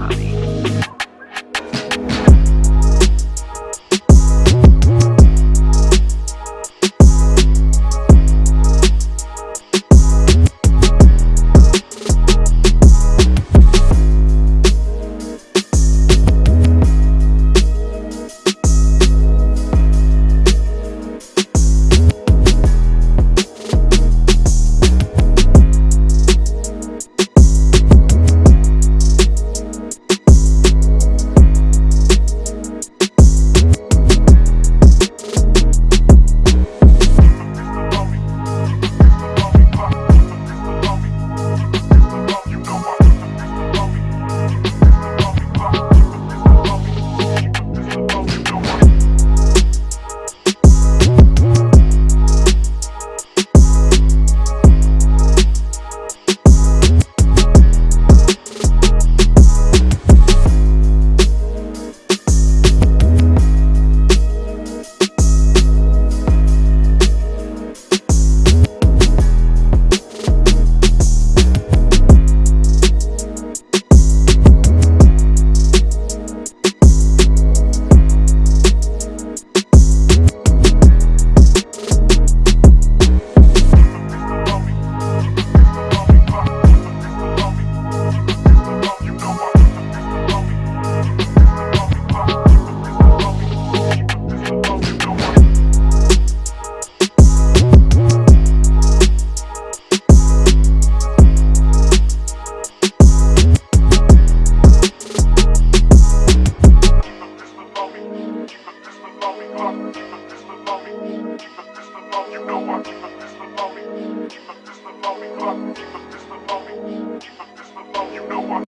money. Me.